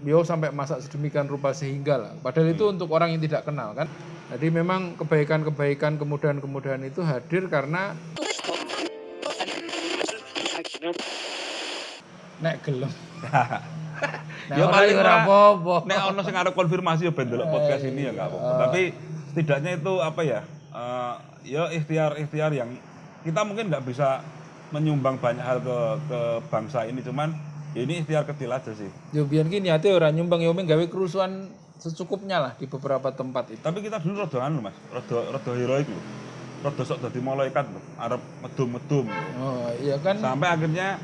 beliau sampai masak sedemikian rupa sehingga lah. Padahal itu untuk orang yang tidak kenal kan. Jadi memang kebaikan-kebaikan kemudahan-kemudahan itu hadir karena nek gelem. Nek Ya paling ora apa-apa. Nek ono sing arep konfirmasi ya ben delok podcast ini ya enggak apa-apa. Tapi setidaknya itu apa ya? eh, ya ikhtiar-ikhtiar yang kita mungkin nggak bisa menyumbang banyak hal ke ke bangsa ini cuman ya ini ikhtiar kecil aja sih. Yo biyen ki niate ora nyumbang yo gawe kerusuhan secukupnya lah di beberapa tempat itu. Tapi kita dulu rada anu Mas, rada rada heroik lho. Rada sok dadi malaikat lho, arep medum-medum. Oh, iya kan Sampai akhirnya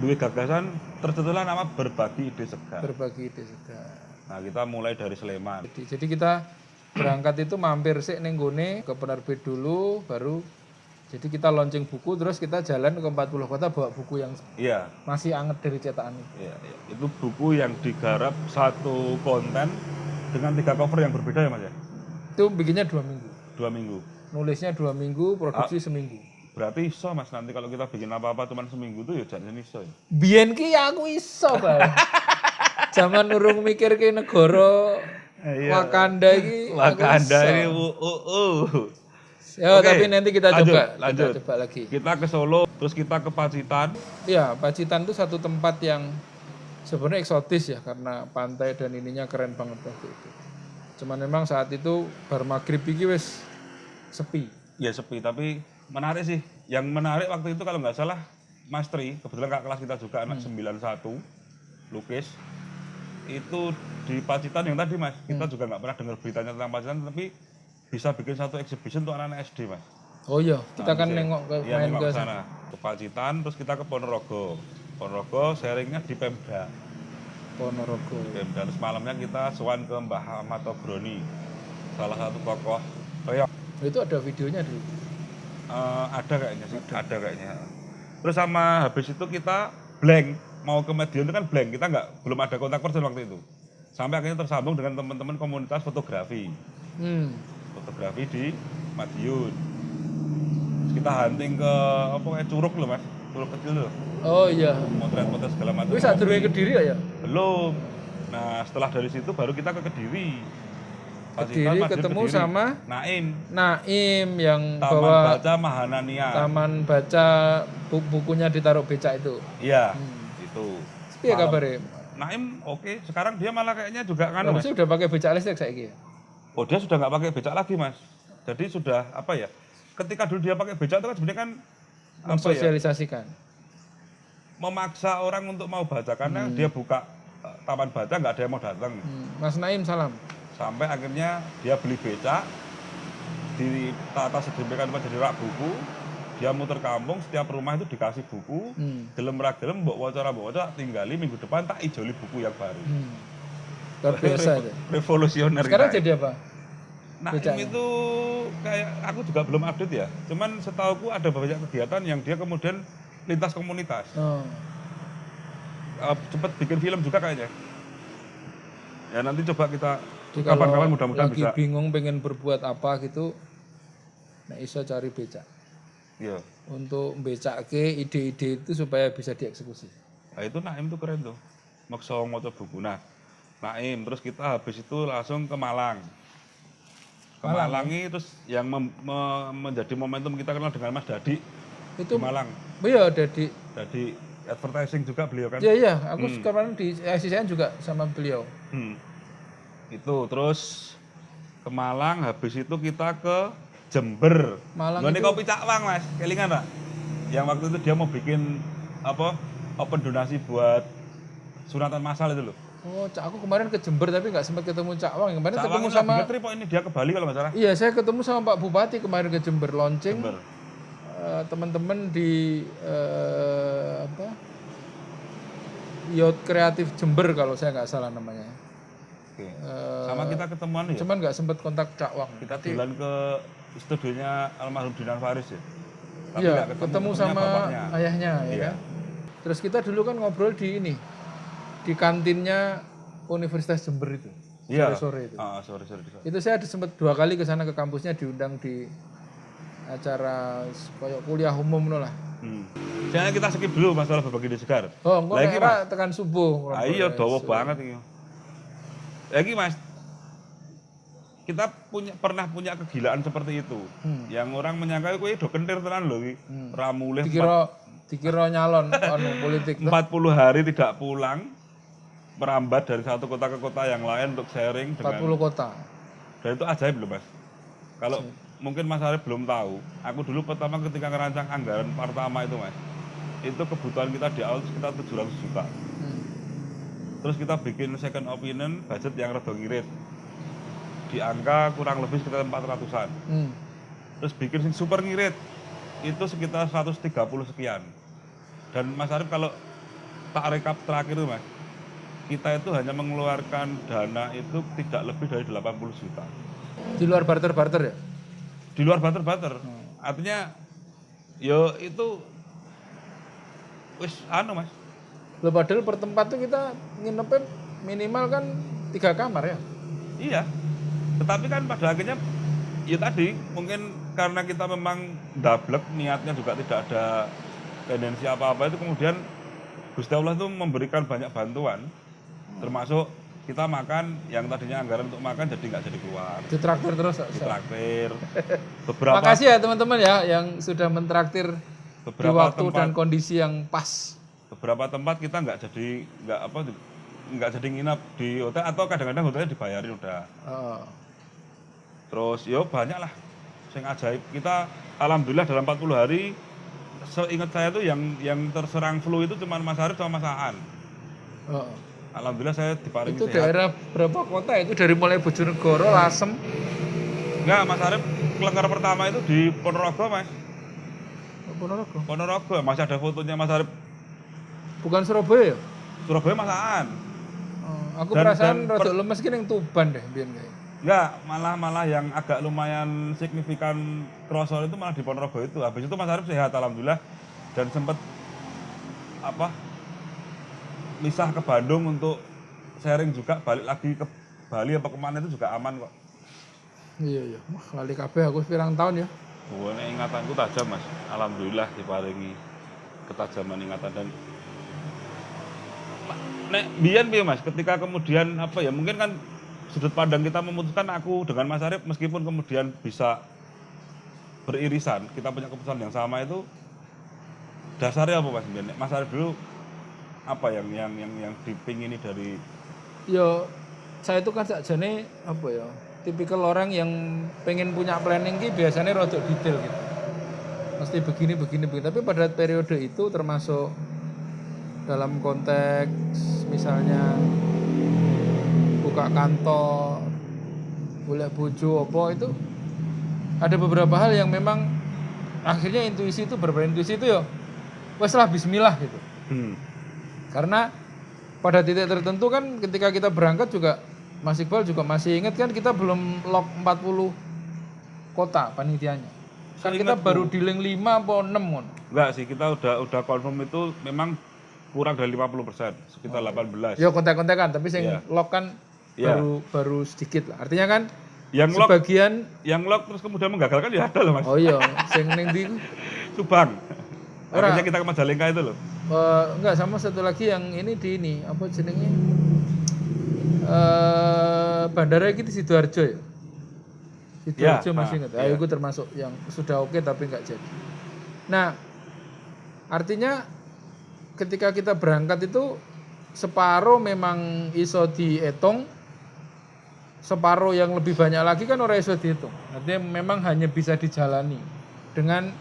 duwe gagasan tercetuslah nama berbagi ide segar. berbagi ide segar. Nah, kita mulai dari Sleman. Jadi, jadi kita berangkat itu mampir sih neng gone ke penerbit dulu baru jadi kita launching buku terus kita jalan ke 40 kota bawa buku yang Iya, masih anget dari cetakan iya, iya. Itu buku yang digarap satu konten dengan tiga cover yang berbeda ya Mas ya? Itu bikinnya dua minggu. Dua minggu. Nulisnya dua minggu, produksi seminggu. Berarti iso Mas nanti kalau kita bikin apa-apa cuma seminggu tuh ya jangan iso ya. Biyen ki aku iso, Bang. Zaman urung mikir ke negara Wakanda iki. aku Wakanda ini uh, uh, uh. Ya, Oke, tapi nanti kita lanjut, coba, lanjut. kita coba lagi. Kita ke Solo, terus kita ke Pacitan. Ya, Pacitan itu satu tempat yang sebenarnya eksotis ya karena pantai dan ininya keren banget waktu itu. Cuman memang saat itu bar maghrib iki wis sepi. Ya sepi, tapi menarik sih. Yang menarik waktu itu kalau nggak salah Mas Tri, kebetulan kakak kelas kita juga anak 91, lukis. Itu di Pacitan yang tadi Mas, kita juga nggak pernah dengar beritanya tentang Pacitan, tapi bisa bikin satu exhibition untuk anak-anak SD Mas. Oh iya, kita kan Nanti. nengok ke Iya, main ke sana. Ke Pacitan, terus kita ke Ponorogo. Ponorogo sharingnya di Pemda. Ponorogo. Pemda. Terus malamnya kita sowan ke Mbah Ahmad Togroni, salah satu tokoh reok. Itu ada videonya dulu. Eh, ada kayaknya sih, ada kayaknya. Terus sama habis itu kita blank, mau ke Medion itu kan blank, kita nggak belum ada kontak person waktu itu. Sampai akhirnya tersambung dengan teman-teman komunitas fotografi, Hmm. Fotografi di Madiun. Terus kita hunting ke apa kayak curug loh mas, curug kecil loh, Oh iya. motret-motret segala macam. Wis sadurunge Kediri ya ya? Belum. Nah setelah dari situ baru kita ke Kediri. Pacitan, Kediri ketemu Kediri. sama Naim, Naim yang Taman bawa Baca Mahanania. taman baca bu- bukunya ditaruh becak itu. Iya, Hmm. itu. Malam. kabare? Naim oke, sekarang dia malah kayaknya juga kan Harusnya udah pakai becak listrik saiki. ya? Oh dia sudah nggak pakai becak lagi mas. Jadi sudah apa ya? Ketika dulu dia pakai becak itu kan sebenarnya kan ya? Mensosialisasikan. Memaksa orang untuk mau baca karena dia buka eh, taman baca nggak ada yang mau datang. Hmm. Mas Naim salam. Sampai akhirnya dia beli becak di tata sedemikian rupa jadi rak buku. Dia muter kampung, setiap rumah itu dikasih buku. Hmm. Gelem ra gelem mbok waca ra mbok waca tinggali minggu depan tak ijoli buku yang baru. Hmm. Luar biasa itu. Revolusioner. Sekarang kita. jadi apa? Nah, Becaknya. itu kayak aku juga belum update ya. Cuman setauku ada banyak kegiatan yang dia kemudian lintas komunitas. Oh. Eh, cepet bikin film juga kayaknya. Ya nanti coba kita kapan-kapan mudah-mudahan lagi bisa. bingung pengen berbuat apa gitu, nah iso cari becak. Iya. Untuk becake ide-ide itu supaya bisa dieksekusi. Nah, itu Naim tuh keren tuh. Maksa ngoco buku. Nah, Naim terus kita habis itu langsung ke Malang. Ke Malang, ini terus yang mem- me- menjadi momentum kita kenal dengan Mas Dadi Itu di Malang. iya jadi Jadi advertising juga beliau kan. Iya iya, aku kemarin di SCCN juga sama beliau. Hmm. Itu terus ke Malang, habis itu kita ke Jember. Malang Nggone itu- kopi Cakwang, Mas. Kelingan, Pak? Yang waktu itu dia mau bikin apa? Open donasi buat sunatan massal itu loh. Oh, Cak, aku kemarin ke Jember tapi nggak sempat ketemu Cak Wang. Kemarin Cak ketemu Wang sama ngetri, Pak, ini dia ke Bali kalau nggak salah. Iya, saya ketemu sama Pak Bupati kemarin ke Jember launching. Jember. Eh, teman-teman di eh, apa? Yacht Kreatif Jember kalau saya nggak salah namanya. Oke. Eh, Sama kita ketemuan ya. Cuman nggak sempat kontak Cak Wang. Kita jalan ke studionya almarhum Dinan Faris ya. Tapi Iya, ketemu, ketemunya sama bapaknya. ayahnya ya Iya. kan. Terus kita dulu kan ngobrol di ini di kantinnya Universitas Jember itu. Iya. Sore-sore itu. Sorry, sorry. Itu saya ada sempat dua kali ke sana ke kampusnya diundang di acara kayak kuliah umum no lah. Hmm. Jangan kita skip dulu masalah berbagi di segar. Oh, engko Lagi, ora tekan subuh. Ah, iya, dawa banget ini. Ya iki Mas. Kita punya pernah punya kegilaan seperti itu. Hmm. Yang orang menyangka kowe do kentir tenan lho iki. Ra mulih dikira dikira nyalon anu politik 40 hari tidak pulang merambat dari satu kota ke kota yang lain untuk sharing dengan 40 kota. Dan itu ajaib loh mas. Kalau mungkin mas Arif belum tahu aku dulu pertama ketika ngerancang anggaran pertama itu mas. Itu kebutuhan kita di awal sekitar 700 juta. Hmm. terus kita bikin second opinion budget yang rada ngirit di angka kurang lebih sekitar 400an Hmm. terus bikin sing super ngirit itu sekitar 130 sekian. Dan Mas Arif kalau tak rekap terakhir itu Mas kita itu hanya mengeluarkan dana itu tidak lebih dari 80 juta. Di luar barter barter ya? Di luar barter-barter. Artinya yo itu wis anu Mas. Loh, padahal per tempat tuh kita nginepnya minimal kan tiga kamar ya? Iya. Tetapi kan pada akhirnya ya tadi mungkin karena kita memang dablek niatnya juga tidak ada tendensi apa-apa itu kemudian Gusti Allah itu memberikan banyak bantuan termasuk kita makan yang tadinya anggaran untuk makan jadi nggak jadi keluar. Ditraktir terus ditraktir. Beberapa makasih ya teman-teman ya yang sudah mentraktir di beberapa waktu tempat dan kondisi yang pas. Beberapa tempat kita nggak jadi nggak apa nggak jadi nginap di hotel atau kadang-kadang hotelnya dibayarin udah. Oh. terus yo banyak lah sing ajaib. Kita alhamdulillah dalam 40 hari seingat saya tuh yang yang terserang flu itu cuma Mas Arif sama Mas Aan. Oh. Alhamdulillah saya diparingi itu sehat. daerah berapa kota itu dari mulai Bojonegoro Lasem. Enggak Mas Arif kelengkar pertama itu di Ponorogo Mas. Ponorogo? Ponorogo masih ada fotonya Mas Arif. Bukan Surabaya ya? Surabaya Mas Aan. Oh, aku Dan- perasaan dan rada lemes gini yang Tuban deh biar kayak. Enggak malah malah yang agak lumayan signifikan krosol itu malah di Ponorogo itu. Habis itu Mas Arif sehat alhamdulillah. Dan sempat apa misah ke Bandung untuk sharing juga balik lagi ke Bali apa ke mana itu juga aman kok. Iya iya. Wah lali kabeh aku pirang tahun ya. Gue ingatanku tajam mas, alhamdulillah diparingi ketajaman ingatan dan nek biyen piye mas, ketika kemudian apa ya mungkin kan sudut pandang kita memutuskan aku dengan Mas Arif meskipun kemudian bisa beririsan, kita punya keputusan yang sama itu dasarnya apa mas? Nek Mas Arif dulu apa yang yang yang yang dipingini dari yo saya itu kan sakjane apa ya tipikal orang yang pengen punya planning ki biasanya rada detail gitu. Mesti begini begini begini. Tapi pada periode itu termasuk dalam konteks misalnya buka kantor boleh bojo apa itu ada beberapa hal yang memang akhirnya intuisi itu berbeda intuisi itu ya wes lah Bismillah gitu. Hmm. Karena pada titik tertentu kan ketika kita berangkat juga Mas Iqbal juga masih ingat kan kita belum lock 40 kota panitianya. Kan kita baru dealing 5 atau 6 mon. enggak sih kita udah udah confirm itu memang kurang dari 50 persen sekitar 18 Ya kontak-kontakan tapi yang Iya. lock kan Iya. baru baru sedikit lah. Artinya kan yang lock sebagian yang lock terus kemudian menggagalkan ya ada loh mas oh iya sing ning ndi Subang akhirnya kita ke Majalengka itu loh Eh, enggak sama satu lagi yang ini di ini apa jenenge eh bandara iki di Sidoarjo ya. Sidoarjo Ya, masih ah, ingat. Ah, itu termasuk yang sudah oke tapi enggak jadi. Nah, artinya ketika kita berangkat itu separuh memang iso dihitung separuh yang lebih banyak lagi kan orang iso dihitung. Artinya memang hanya bisa dijalani dengan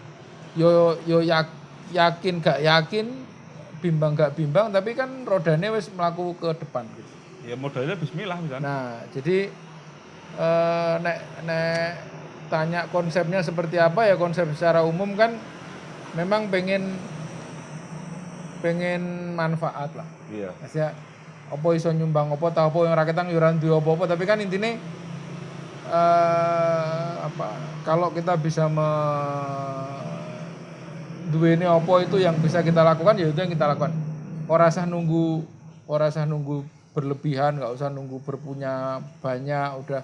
yo yo yak- yakin gak yakin bimbang gak bimbang tapi kan rodanya wis melaku ke depan gitu. ya modalnya Bismillah misalnya Nah, jadi eh, nek nek tanya konsepnya seperti apa ya konsep secara umum kan memang pengen pengen manfaat lah. iya Maksudnya apa iso nyumbang apa tahu apa yang rakyat yo ora duwe apa-apa tapi kan intinya eh apa kalau kita bisa me duweni apa itu yang bisa kita lakukan ya itu yang kita lakukan. Ora usah nunggu ora usah nunggu berlebihan, nggak usah nunggu berpunya banyak, udah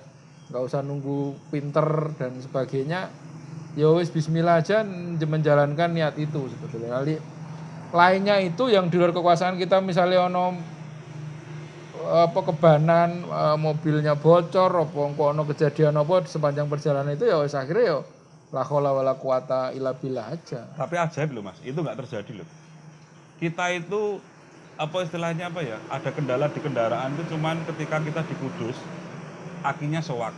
nggak usah nunggu pinter dan sebagainya. Ya wis bismillah aja menjalankan niat itu sebetulnya. Kali lainnya itu yang di luar kekuasaan kita misalnya ono apa kebanan eh, mobilnya bocor apa ono kejadian apa sepanjang perjalanan itu ya wis akhirnya ya la haula wala quwata illa billah aja. Tapi ajaib loh mas, itu nggak terjadi loh. Kita itu apa istilahnya apa ya? Ada kendala di kendaraan itu cuman ketika kita di Kudus, akinya sewak.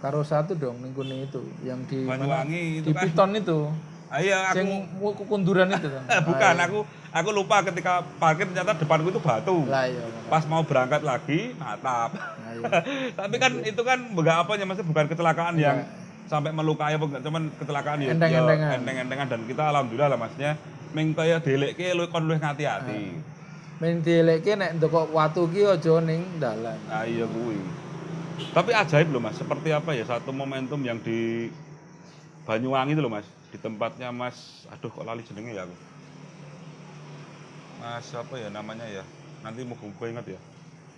Karo satu dong ning kene itu yang di Banyuwangi itu di kan. piton itu. Ah, iya aku Sing kunduran itu kan. eh, bukan aku aku lupa ketika parkir ternyata depanku itu batu. Lah iya. Pas mau berangkat lagi natap. Nah, iya. Tapi kan itu kan enggak apa ya maksudnya bukan kecelakaan yang sampai melukai apa enggak cuman kecelakaan ya Enteng-entengan. enteng-entengan dan kita alhamdulillah lah maksudnya ming kaya delekke lu kon luwih ngati-ati. Men dielekke nek ndokok watu ki aja ning dalan. Nah iya kuwi. Tapi ajaib loh Mas, seperti apa ya satu momentum yang di Banyuwangi itu loh Mas, di tempatnya Mas, aduh kok lali jenenge ya aku. Mas apa ya namanya ya? Nanti mau gue ingat ya.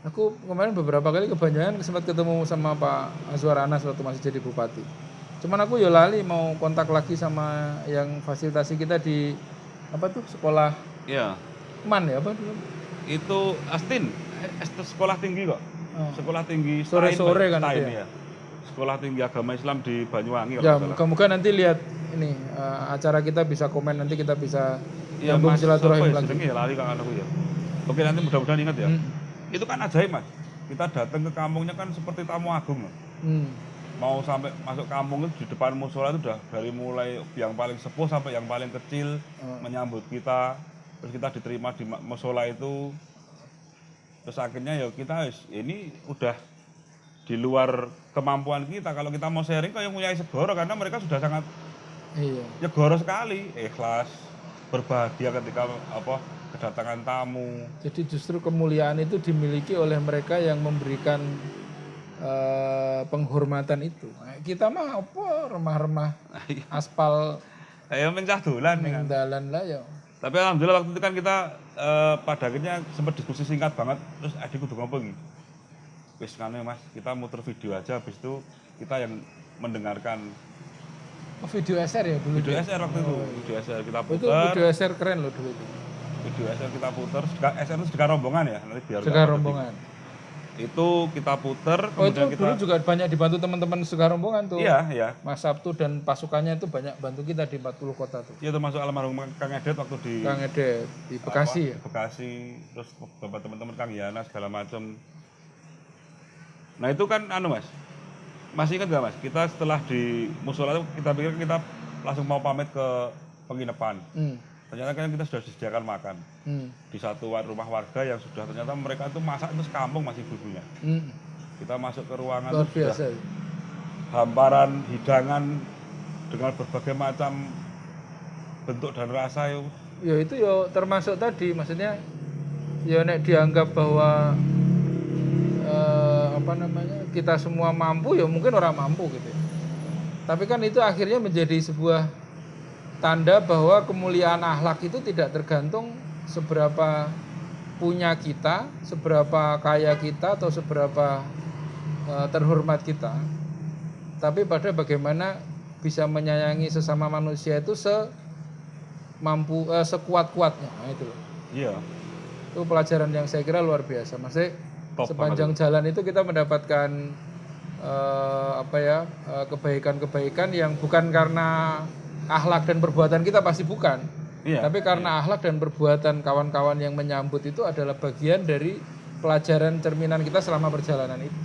Aku kemarin beberapa kali ke Banjaran sempat ketemu sama Pak Azwar Anas waktu masih jadi bupati. Cuman aku ya lali mau kontak lagi sama yang fasilitasi kita di apa tuh sekolah Iya. Man ya apa dulu? Itu Astin, eh, es- sekolah tinggi kok. Oh. Sekolah tinggi Sore-sore Stein, kan itu ya. Sekolah tinggi agama Islam di Banyuwangi Ya, moga-moga nanti lihat ini eh, acara kita bisa komen nanti kita bisa Iya nyambung Mas, silaturahim ya lagi. ya lali kan aku ya. Oke nanti mudah-mudahan ingat ya. Hmm. Itu kan ajaib Mas. Kita datang ke kampungnya kan seperti tamu agung. Mas. Hmm. Mau sampai masuk kampung itu di depan musola itu udah dari mulai yang paling sepuh sampai yang paling kecil Oh. menyambut kita terus kita diterima di musola itu terus akhirnya ya kita wis, ini udah di luar kemampuan kita kalau kita mau sharing kayak punya segoro karena mereka sudah sangat Iya. nyegoro sekali ikhlas berbahagia ketika apa kedatangan tamu Jadi justru kemuliaan itu dimiliki oleh mereka yang memberikan eh, penghormatan itu. Nah, Kita mah apa remah-remah aspal ayo mencah dolan ya kan. dalan lah ya. Tapi alhamdulillah waktu itu kan kita eh, pada akhirnya sempat diskusi singkat banget. Terus adikku tuh ngomong wis mas, kita muter video aja. Habis itu kita yang mendengarkan Oh, video SR ya dulu. video SR waktu itu. Video SR kita Oh, itu putar, video SR keren loh dulu itu. video SR kita putar. SR itu sedekah rombongan ya, nanti biar rombongan. Itu kita putar, Oh itu kemudian kita dulu juga banyak dibantu teman-teman Sekar rombongan tuh. iya iya. Mas Sabtu dan pasukannya itu banyak bantu kita di 40 kota tuh. Iya termasuk almarhum Kang Edet waktu di Kang Edet di Bekasi ya. Bekasi, terus beberapa teman-teman Kang Yana segala macam. Nah itu kan anu mas, masih ingat gak mas? Kita setelah di musola itu kita pikir kita langsung mau pamit ke penginapan. Hmm. Ternyata kan kita sudah disediakan makan Hmm. di satu rumah warga yang sudah ternyata mereka itu masak itu sekampung masih ibunya. Hmm. Kita masuk ke ruangan Luar itu sudah biasa. hamparan hidangan dengan berbagai macam bentuk dan rasa itu. Ya itu ya termasuk tadi maksudnya ya nek dianggap bahwa eh, apa namanya kita semua mampu ya mungkin orang mampu gitu. ya. Tapi kan itu akhirnya menjadi sebuah tanda bahwa kemuliaan akhlak itu tidak tergantung seberapa punya kita, seberapa kaya kita atau seberapa eh, terhormat kita. Tapi pada bagaimana bisa menyayangi sesama manusia itu se mampu eh, sekuat-kuatnya nah, itu loh. Iya. itu pelajaran yang saya kira luar biasa masih Top sepanjang jalan itu kita mendapatkan eh, apa ya kebaikan-kebaikan yang bukan karena akhlak dan perbuatan kita pasti bukan. Iya. tapi karena akhlak dan perbuatan kawan-kawan yang menyambut itu adalah bagian dari pelajaran cerminan kita selama perjalanan itu.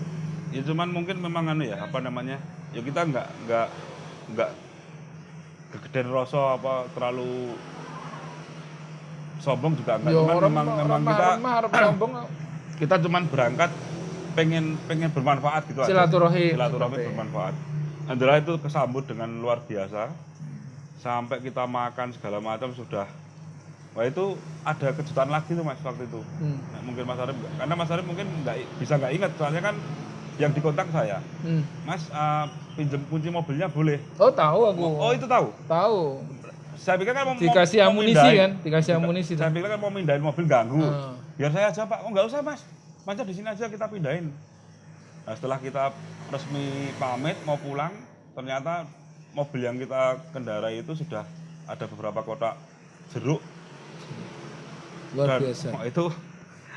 Ya cuman mungkin memang anu ya apa namanya? Ya kita nggak nggak nggak kegedean rasa apa terlalu sombong juga enggak ya cuman orang memang memang kita harap sombong. kita cuman berangkat pengen pengen bermanfaat gitu silaturahim. Silaturahmi bermanfaat. Andra itu kesambut dengan luar biasa sampai kita makan segala macam sudah. Wah itu ada kejutan lagi tuh mas waktu itu. Hmm. Nah, mungkin Mas Arif karena Mas Arif mungkin nggak bisa nggak ingat soalnya kan yang dikontak saya. Hmm. Mas uh, pinjem kunci mobilnya boleh? Oh tahu aku. Oh itu tahu? Tahu. Saya pikir kan mau dikasih mau amunisi mindahin. kan? Dikasih amunisi saya pikir kan mau mindahin mobil ganggu. Ah. biar saya aja pak. Oh nggak usah mas. Mas di sini aja kita pindahin. Nah setelah kita resmi pamit mau pulang ternyata mobil yang kita kendarai itu sudah ada beberapa kotak jeruk luar dan biasa oh, itu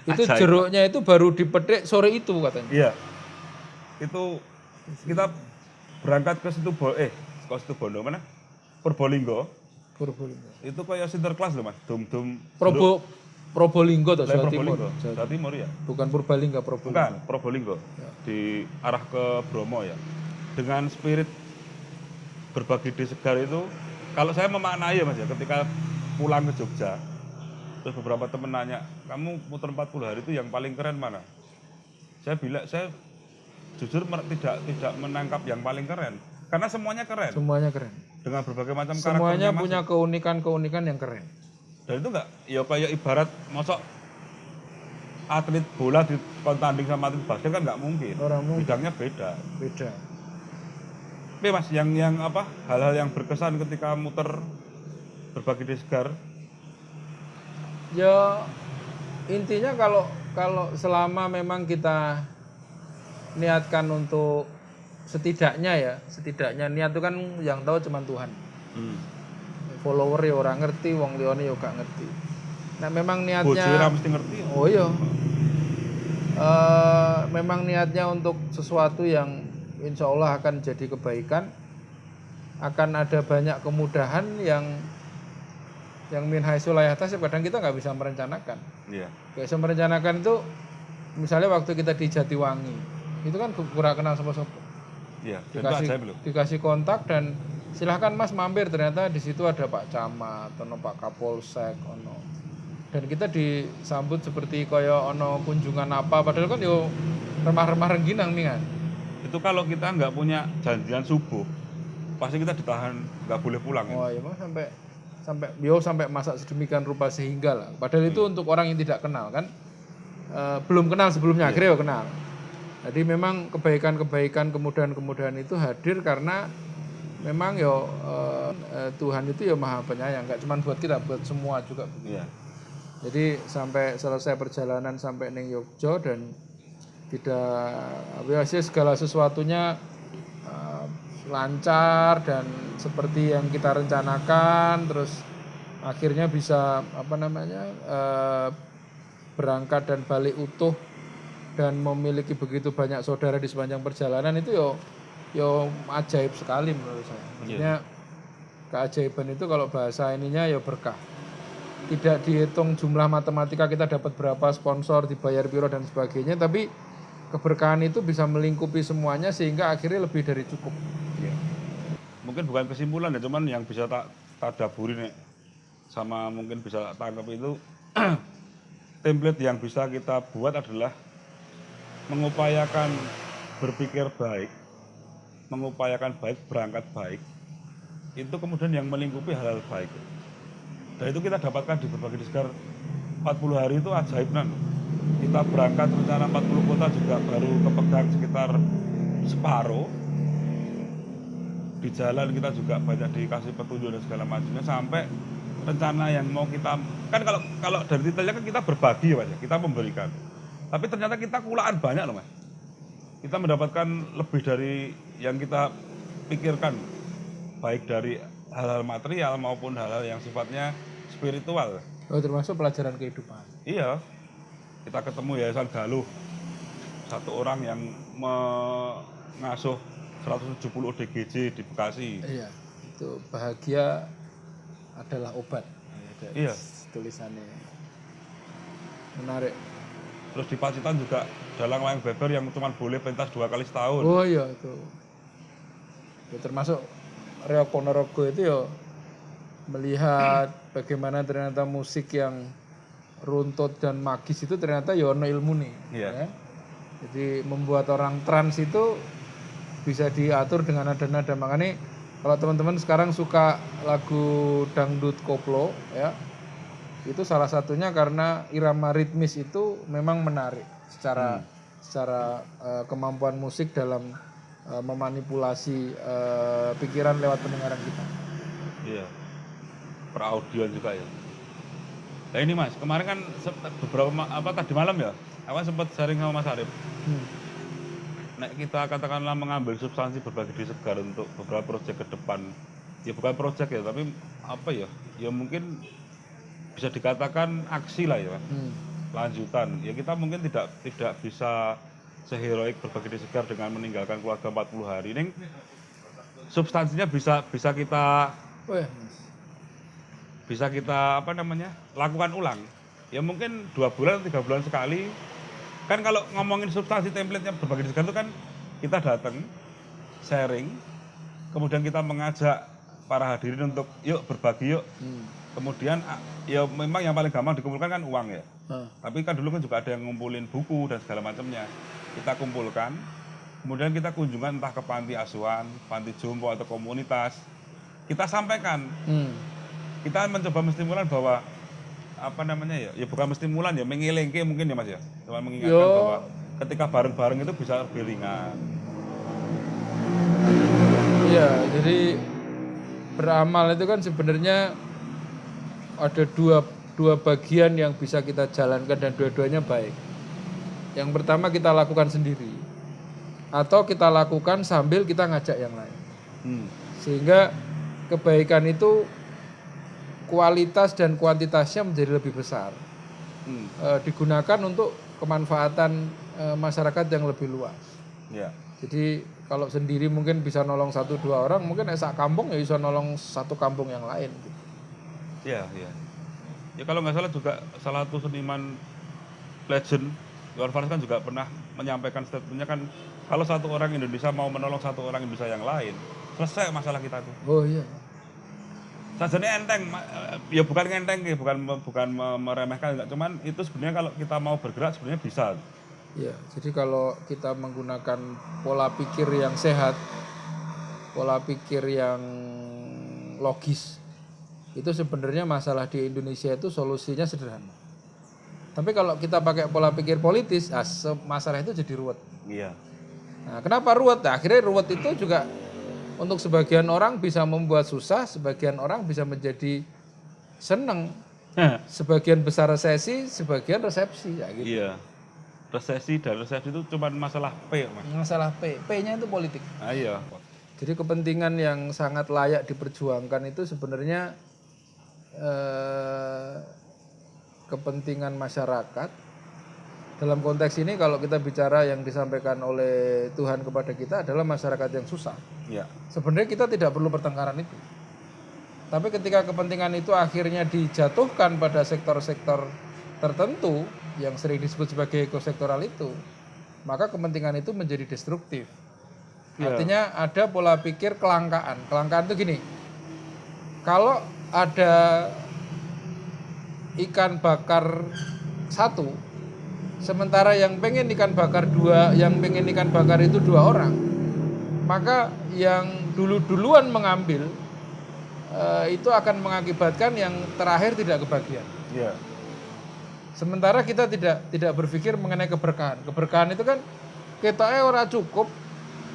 Itu Ajaib. jeruknya itu baru dipetik sore itu katanya. Iya. Itu kita berangkat ke situ Bo- eh ke situ Bondo mana? Purbolinggo. Purbolinggo. Itu kayak sinterklas loh Mas. Dum-dum Probo Probolinggo atau Jawa Timur. Jawa Timur ya. Bukan Purbalingga, Probolinggo. Bukan, Probolinggo. Di arah ke Bromo ya. Dengan spirit berbagi di segar itu kalau saya memaknai ya Mas ya ketika pulang ke Jogja terus beberapa temen nanya kamu muter 40 hari itu yang paling keren mana saya bilang saya jujur tidak tidak menangkap yang paling keren karena semuanya keren Semuanya keren. dengan berbagai macam Semuanya punya keunikan-keunikan yang keren. dan itu enggak ya kayak ibarat mosok atlet bola di tanding sama atlet basket kan nggak mungkin Orang mungkin bidangnya beda beda. Tapi mas yang yang apa hal-hal yang berkesan ketika muter berbagi di segar Ya intinya kalau kalau selama memang kita niatkan untuk setidaknya ya, setidaknya niat itu kan yang tahu cuma Tuhan. Follower ya orang ngerti, wong lione ya gak ngerti. Nah memang niatnya mesti ngerti Oh iya. Eh, memang niatnya untuk sesuatu yang insya Allah akan jadi kebaikan, akan ada banyak kemudahan yang yang min haitsu la yahtasib. kadang kita nggak bisa merencanakan. iya. Gak bisa merencanakan itu misalnya waktu kita di Jatiwangi, itu kan kurang kenal iya dan itu Dikasih, dikasih kontak dan silahkan mas mampir. Ternyata di situ ada Pak Camat, ono Pak Kapolsek, ono. Dan kita disambut seperti kaya ono kunjungan apa. Padahal kan yo remah-remah rengginang nih kan itu kalau kita nggak punya janjian subuh pasti kita ditahan nggak boleh pulang ya. wah ya Mas, sampai sampai yo sampai masak sedemikian rupa sehingga lah. Padahal itu untuk orang yang tidak kenal kan? Eh, belum kenal sebelumnya akhirnya yo kenal. Jadi memang kebaikan-kebaikan kemudahan-kemudahan itu hadir karena memang yo eh, eh, Tuhan itu ya maha penyayang. Nggak cuma buat kita buat semua juga. Iya. Jadi sampai selesai perjalanan sampai neng Yogyo dan tidak sih segala sesuatunya uh, lancar dan seperti yang kita rencanakan terus akhirnya bisa apa namanya uh, berangkat dan balik utuh dan memiliki begitu banyak saudara di sepanjang perjalanan itu yo yo ajaib sekali menurut saya. Maksudnya keajaiban itu kalau bahasa ininya ya berkah tidak dihitung jumlah matematika kita dapat berapa sponsor dibayar biro dan sebagainya tapi keberkahan itu bisa melingkupi semuanya sehingga akhirnya lebih dari cukup Iya. Mungkin bukan kesimpulan ya, cuman yang bisa tak tadaburi nih sama mungkin bisa tangkap itu template yang bisa kita buat adalah mengupayakan berpikir baik, mengupayakan baik, berangkat baik. Itu kemudian yang melingkupi hal-hal baik. Dan itu kita dapatkan di berbagai diskar 40 hari itu ajaib nan. Kita berangkat rencana 40 kota juga baru kepegang sekitar separuh. Di jalan kita juga banyak dikasih petunjuk dan segala macamnya sampai rencana yang mau kita kan kalau kalau dari detailnya kan kita berbagi ya mas ya, kita memberikan. Tapi ternyata kita kulaan banyak loh mas. Kita mendapatkan lebih dari yang kita pikirkan baik dari hal-hal material maupun hal-hal yang sifatnya spiritual. Oh termasuk pelajaran kehidupan. Iya kita ketemu Yayasan Galuh. Satu orang yang mengasuh 170 DGJ di Bekasi. Iya itu bahagia adalah obat. Iya. tulisannya. Menarik. Terus di Pacitan juga dalang layang beber yang cuma boleh pentas dua kali setahun. oh iya itu. Ya, termasuk Rio Ponorogo itu ya melihat bagaimana ternyata musik yang runtut dan magis itu ternyata ya ono ilmu nih Iya. jadi membuat orang trans itu bisa diatur dengan nada-nada makanya kalau teman-teman sekarang suka lagu dangdut koplo ya itu salah satunya karena irama ritmis itu memang menarik secara secara eh, kemampuan musik dalam eh, memanipulasi eh, pikiran lewat pendengaran kita. Iya. Per audio juga ya. Nah ini mas, kemarin kan beberapa apa tadi malam ya, aku sempat sharing sama Mas Arif. Hmm. Nek kita katakanlah mengambil substansi berbagi di segar untuk beberapa proyek ke depan, ya bukan proyek ya, tapi apa ya, ya mungkin bisa dikatakan aksi lah ya. Hmm. lanjutan ya kita mungkin tidak tidak bisa seheroik berbagi di segar dengan meninggalkan keluarga 40 hari ini substansinya bisa bisa kita Wah, bisa kita apa namanya lakukan ulang. Ya mungkin dua bulan tiga bulan sekali. Kan kalau ngomongin substansi template-nya berbagi di segar itu kan kita datang sharing kemudian kita mengajak para hadirin untuk yuk berbagi yuk. Hmm. kemudian ah, ya memang yang paling gampang dikumpulkan kan uang ya. Ah. tapi kan dulu kan juga ada yang ngumpulin buku dan segala macamnya. Kita kumpulkan kemudian kita kunjungan entah ke panti asuhan panti jompo atau komunitas. Kita sampaikan. Hmm. Kita mencoba menstimulan bahwa apa namanya ya ya bukan menstimulan ya mengilengke mungkin ya mas ya cuma mengingatkan Yo. bahwa ketika bareng-bareng itu bisa lebih ringan Iya, jadi beramal itu kan sebenarnya ada dua dua bagian yang bisa kita jalankan dan dua-duanya baik. Yang pertama kita lakukan sendiri atau kita lakukan sambil kita ngajak yang lain. hmm. Sehingga kebaikan itu kualitas dan kuantitasnya menjadi lebih besar. Hmm. Eh, digunakan untuk kemanfaatan eh, masyarakat yang lebih luas. ya Jadi kalau sendiri mungkin bisa nolong satu dua orang, mungkin esak kampung ya bisa nolong satu kampung yang lain. gitu. ya ya ya kalau nggak salah juga salah satu seniman legend Iwan Fals kan juga pernah menyampaikan statementnya kan kalau satu orang Indonesia mau menolong satu orang Indonesia yang lain selesai masalah kita tuh Oh iya. Sajane enteng, eh, ya bukan enteng, ya, bukan bukan me- meremehkan, enggak. Cuman itu sebenarnya kalau kita mau bergerak sebenarnya bisa. Iya. Jadi kalau kita menggunakan pola pikir yang sehat, pola pikir yang logis, itu sebenarnya masalah di Indonesia itu solusinya sederhana. Tapi kalau kita pakai pola pikir politis, ah, se- masalah itu jadi ruwet. Iya. Nah, kenapa ruwet? Nah, akhirnya ruwet itu juga untuk sebagian orang bisa membuat susah, sebagian orang bisa menjadi seneng, sebagian besar resesi, sebagian resepsi, ya gitu. iya. Resesi dan resepsi itu cuma masalah P, Mas. Masalah P, P-nya itu politik. Ah, iya. Jadi kepentingan yang sangat layak diperjuangkan itu sebenarnya eh, kepentingan masyarakat. Dalam konteks ini kalau kita bicara yang disampaikan oleh Tuhan kepada kita adalah masyarakat yang susah. Iya. Sebenarnya kita tidak perlu pertengkaran itu. Tapi ketika kepentingan itu akhirnya dijatuhkan pada sektor-sektor tertentu yang sering disebut sebagai ekosektoral itu, maka kepentingan itu menjadi destruktif. Ya. Artinya ada pola pikir kelangkaan. Kelangkaan itu gini. Kalau ada ikan bakar satu, sementara yang pengen ikan bakar dua, yang pengen ikan bakar itu dua orang, maka yang dulu-duluan mengambil eh, itu akan mengakibatkan yang terakhir tidak kebagian. Iya. Sementara kita tidak tidak berpikir mengenai keberkahan. Keberkahan itu kan kita ora cukup,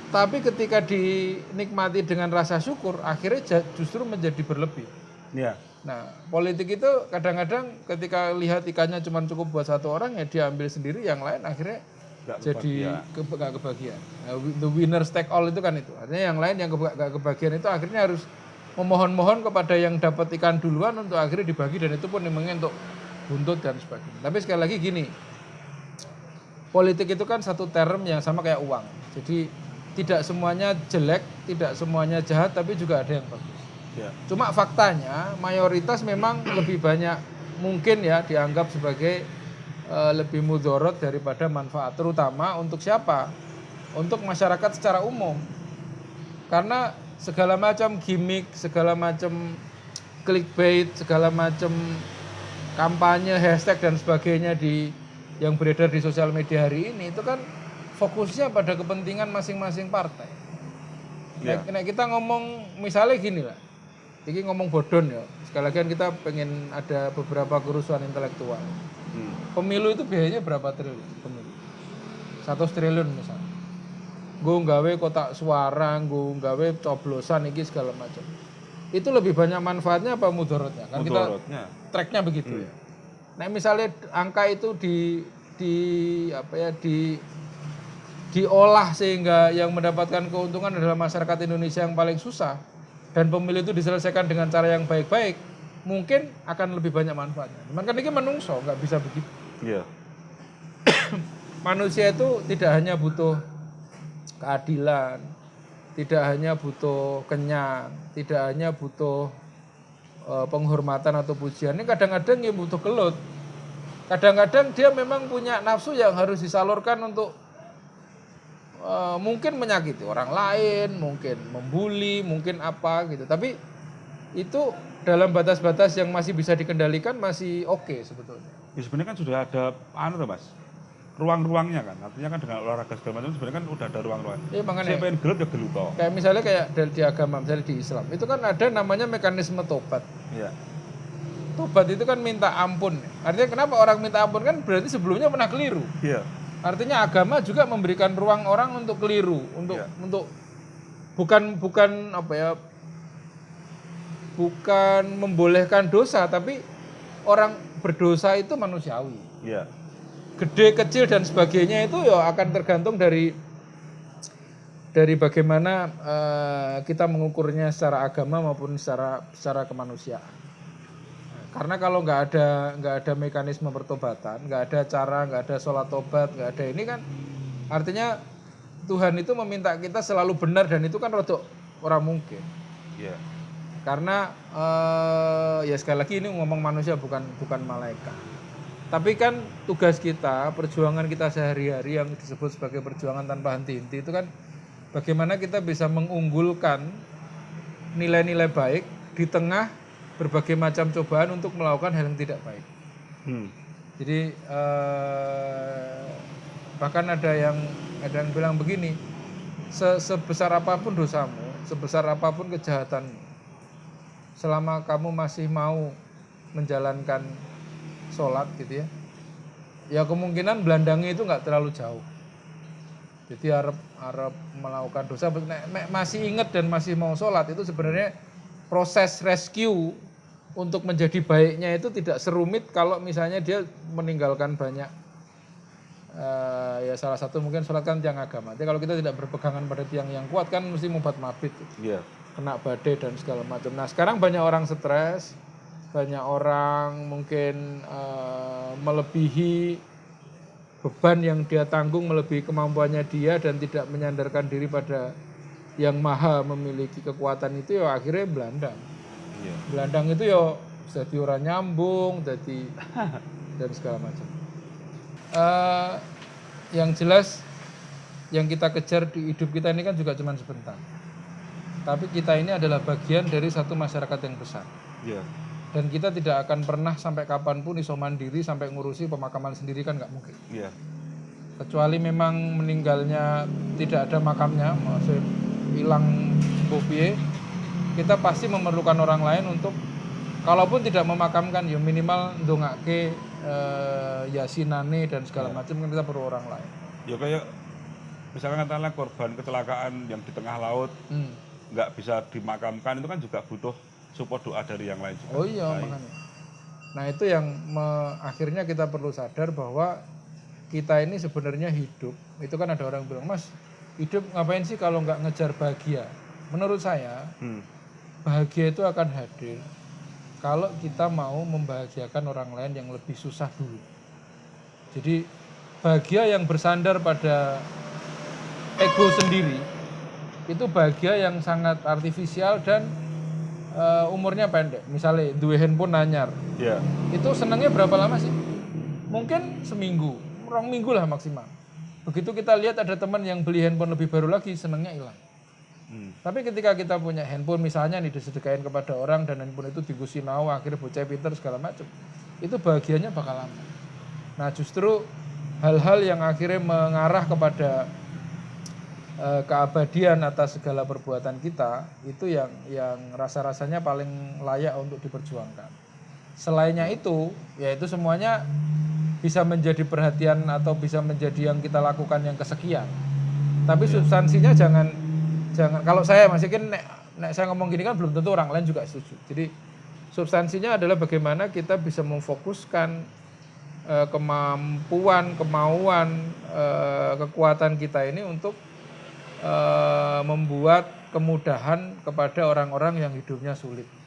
tapi ketika dinikmati dengan rasa syukur, akhirnya justru menjadi berlebih. Iya. Nah, politik itu kadang-kadang ketika lihat ikannya cuma cukup buat satu orang ya diambil sendiri, yang lain akhirnya Nggak jadi ke, nggak kebagian. Nah, the winner take all itu kan itu. Artinya yang lain yang keba- nggak kebagian itu akhirnya harus memohon-mohon kepada yang dapat ikan duluan untuk akhirnya dibagi dan itu pun memangnya untuk buntut dan sebagainya. Tapi sekali lagi gini, politik itu kan satu term yang sama kayak uang. Jadi tidak semuanya jelek, tidak semuanya jahat, tapi juga ada yang bagus. Iya. Cuma faktanya mayoritas memang lebih banyak mungkin ya dianggap sebagai eh, lebih mudorot daripada manfaat, terutama untuk siapa? Untuk masyarakat secara umum. Karena segala macam gimmick, segala macam clickbait, segala macam kampanye, hashtag dan sebagainya di yang beredar di sosial media hari ini itu kan fokusnya pada kepentingan masing-masing partai. Nek, nek kita ngomong misalnya gini lah, ini ngomong bodon ya. Sekali lagi kan kita pengen ada beberapa kerusuhan intelektual. Hmm. Pemilu itu biayanya berapa triliun? Pemilu. Satu triliun misalnya. Gue nggawe kotak suara, gue nggawe coblosan iki segala macam. Itu lebih banyak manfaatnya apa mudorotnya? Kan kita tracknya begitu ya. Nah misalnya angka itu di di apa ya di diolah sehingga yang mendapatkan keuntungan adalah masyarakat Indonesia yang paling susah dan pemilu itu diselesaikan dengan cara yang baik-baik mungkin akan lebih banyak manfaatnya. Cuman kan ini menungso nggak bisa begitu. Iya. Manusia itu tidak hanya butuh keadilan, tidak hanya butuh kenyang, tidak hanya butuh eh, penghormatan atau pujian. Ini kadang-kadang ya butuh gelut. Kadang-kadang dia memang punya nafsu yang harus disalurkan untuk eh, mungkin menyakiti orang lain, mungkin membuli, mungkin apa gitu. Tapi itu dalam batas-batas yang masih bisa dikendalikan masih oke sebetulnya. Ya sebenarnya kan sudah ada anu tuh, Mas. Ruang-ruangnya kan. Artinya kan dengan olahraga segala macam sebenarnya kan udah ada ruang-ruang. Iya makanya Saya pengen gelut ya gelut toh. kayak misalnya kayak di, di agama misalnya di Islam itu kan ada namanya mekanisme tobat Iya. tobat itu kan minta ampun artinya kenapa orang minta ampun kan berarti sebelumnya pernah keliru Iya. Artinya agama juga memberikan ruang orang untuk keliru untuk Iya. untuk bukan bukan apa ya bukan membolehkan dosa tapi orang berdosa itu manusiawi Iya. gede kecil dan sebagainya itu ya akan tergantung dari dari bagaimana eh, kita mengukurnya secara agama maupun secara secara kemanusiaan. Karena kalau nggak ada nggak ada mekanisme pertobatan, nggak ada cara, nggak ada sholat tobat, nggak ada ini kan artinya Tuhan itu meminta kita selalu benar dan itu kan rodok orang mungkin. Iya. Karena eh, ya sekali lagi ini ngomong manusia bukan bukan malaikat. Tapi kan tugas kita, perjuangan kita sehari-hari yang disebut sebagai perjuangan tanpa henti-henti itu kan bagaimana kita bisa mengunggulkan nilai-nilai baik di tengah berbagai macam cobaan untuk melakukan hal yang tidak baik. Hmm. Jadi eh, bahkan ada yang ada yang bilang begini, "Se- sebesar apa pun dosamu, sebesar apa pun kejahatanmu, selama kamu masih mau menjalankan sholat gitu ya, ya kemungkinan belandangnya itu nggak terlalu jauh. Jadi Arab Arab melakukan dosa, nek- nek masih ingat dan masih mau sholat itu sebenarnya proses rescue untuk menjadi baiknya itu tidak serumit kalau misalnya dia meninggalkan banyak eh, ya salah satu mungkin sholat kan tiang agama. Jadi kalau kita tidak berpegangan pada tiang yang kuat kan mesti mubat mabit, Iya. kena badai dan segala macam. Nah sekarang banyak orang stres, banyak orang mungkin eh, melebihi beban yang dia tanggung melebihi kemampuannya dia dan tidak menyandarkan diri pada yang maha memiliki kekuatan itu ya akhirnya belandang. Iya. Belandang itu ya jadi orang nyambung, jadi dan segala macam. Eh, yang jelas yang kita kejar di hidup kita ini kan juga cuma sebentar. Tapi kita ini adalah bagian dari satu masyarakat yang besar. Iya. Dan kita tidak akan pernah sampai kapan pun iso mandiri sampai ngurusi pemakaman sendiri kan nggak mungkin. Iya. Kecuali memang meninggalnya tidak ada makamnya, maksudnya hilang bobie, kita pasti memerlukan orang lain untuk kalaupun tidak memakamkan ya minimal ndongake eh, yasinane dan segala macam kan kita perlu orang lain. Ya kayak misalkan katakanlah korban kecelakaan yang di tengah laut Hmm. nggak bisa dimakamkan itu kan juga butuh support doa dari yang lain juga. Oh iya makanya. Nah itu yang me- akhirnya kita perlu sadar bahwa kita ini sebenarnya hidup. Itu kan ada orang bilang, Mas, hidup ngapain sih kalau nggak ngejar bahagia? Menurut saya Hmm. bahagia itu akan hadir kalau kita mau membahagiakan orang lain yang lebih susah dulu. Jadi bahagia yang bersandar pada ego sendiri itu bahagia yang sangat artifisial dan eh, umurnya pendek. Misalnya dua handphone nanyar, Iya. itu senangnya berapa lama sih? Mungkin seminggu, orang minggu lah maksimal. Begitu kita lihat ada teman yang beli handphone lebih baru lagi, senangnya hilang. Hmm. Tapi ketika kita punya handphone misalnya nih disedekain kepada orang dan handphone itu digusinau akhirnya bocah pinter segala macam, itu bahagianya bakal lama. Nah justru hal-hal yang akhirnya mengarah kepada eh, keabadian atas segala perbuatan kita itu yang yang rasa-rasanya paling layak untuk diperjuangkan. Selainnya itu, yaitu semuanya bisa menjadi perhatian atau bisa menjadi yang kita lakukan yang kesekian. Tapi substansinya jangan jangan kalau saya masih kan nek, nek saya ngomong gini kan belum tentu orang lain juga setuju. Jadi substansinya adalah bagaimana kita bisa memfokuskan eh, kemampuan, kemauan, eh, kekuatan kita ini untuk eh, membuat kemudahan kepada orang-orang yang hidupnya sulit.